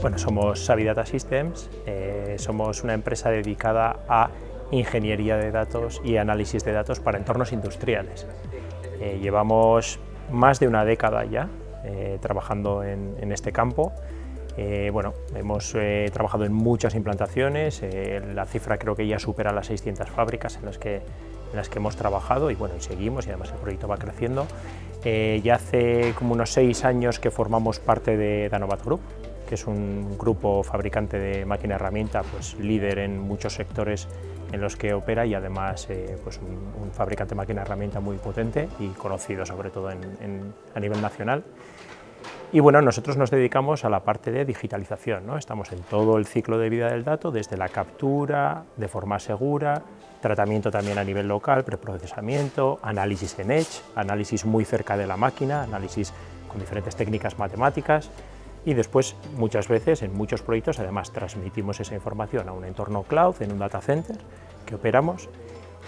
Bueno, somos Savidata Systems, eh, somos una empresa dedicada a ingeniería de datos y análisis de datos para entornos industriales. Eh, llevamos más de una década ya eh, trabajando en, este campo. Bueno, hemos trabajado en muchas implantaciones, la cifra creo que ya supera las 600 fábricas en las que, en las que hemos trabajado y bueno, y seguimos y además el proyecto va creciendo. ya hace como unos seis años que formamos parte de Danovat Group, que es un grupo fabricante de máquina herramienta, pues líder en muchos sectores en los que opera y además eh, pues un, fabricante de máquina herramienta muy potente y conocido sobre todo a nivel nacional. Y bueno, nosotros nos dedicamos a la parte de digitalización, ¿no? estamos en todo el ciclo de vida del dato, desde la captura, de forma segura, tratamiento también a nivel local, preprocesamiento, análisis en Edge, análisis muy cerca de la máquina, análisis con diferentes técnicas matemáticas, y después muchas veces en muchos proyectos además transmitimos esa información a un entorno cloud, en un data center que operamos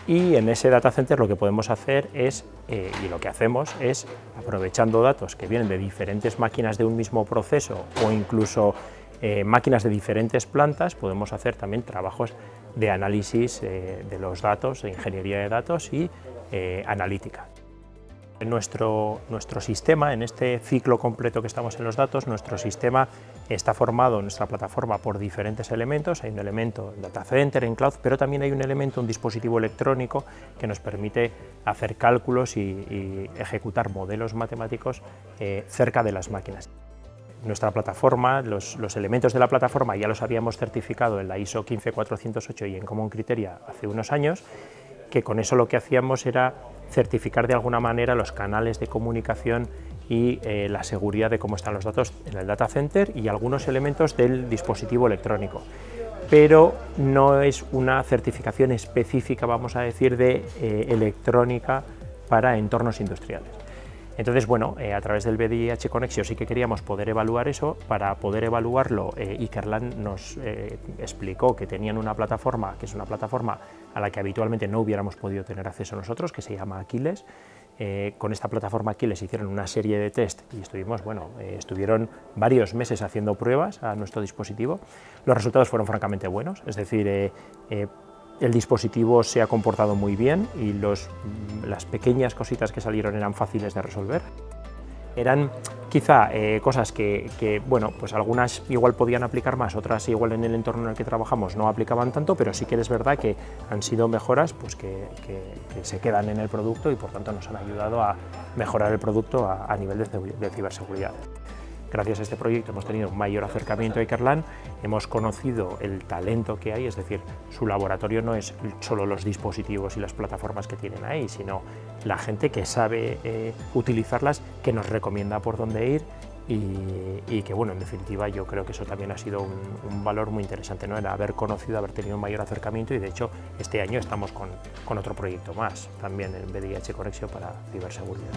y en ese data center lo que podemos hacer es, eh, y lo que hacemos es, aprovechando datos que vienen de diferentes máquinas de un mismo proceso o incluso eh, máquinas de diferentes plantas, podemos hacer también trabajos de análisis eh, de los datos, de ingeniería de datos y analítica. Nuestro, nuestro sistema, en este ciclo completo que estamos en los datos, nuestro sistema está formado, nuestra plataforma, por diferentes elementos. Hay un elemento en data center, en cloud, pero también hay un elemento, un dispositivo electrónico que nos permite hacer cálculos y, ejecutar modelos matemáticos eh, cerca de las máquinas. Nuestra plataforma, los, los, elementos de la plataforma ya los habíamos certificado en la ISO 15408 y en Common Criteria hace unos años, que con eso lo que hacíamos era certificar de alguna manera los canales de comunicación y eh, la seguridad de cómo están los datos en el data center y algunos elementos del dispositivo electrónico. Pero no es una certificación específica, vamos a decir, de eh, electrónica para entornos industriales. Entonces, bueno, eh, a través del BDIH Conexio sí que queríamos poder evaluar eso. Para poder evaluarlo, eh, Ikerland nos eh, explicó que tenían una plataforma, que es una plataforma a la que habitualmente no hubiéramos podido tener acceso nosotros, que se llama Aquiles. con esta plataforma Aquiles hicieron una serie de test y estuvimos, bueno, estuvieron varios meses haciendo pruebas a nuestro dispositivo. Los resultados fueron francamente buenos, es decir, el dispositivo se ha comportado muy bien y los, las pequeñas cositas que salieron eran fáciles de resolver. Eran quizá eh, cosas que, bueno, pues algunas igual podían aplicar más, otras igual en el entorno en el que trabajamos no aplicaban tanto, pero sí que es verdad que han sido mejoras pues que, se quedan en el producto y por tanto nos han ayudado a mejorar el producto a, nivel de ciberseguridad. Gracias a este proyecto hemos tenido un mayor acercamiento a Ikerlan, hemos conocido el talento que hay, es decir, su laboratorio no es solo los dispositivos y las plataformas que tienen ahí, sino la gente que sabe eh, utilizarlas, que nos recomienda por dónde ir y, que, bueno, en definitiva yo creo que eso también ha sido un, valor muy interesante, ¿no? el haber conocido, haber tenido un mayor acercamiento y de hecho este año estamos con, con otro proyecto más, también en BDH Conexio para ciberseguridad.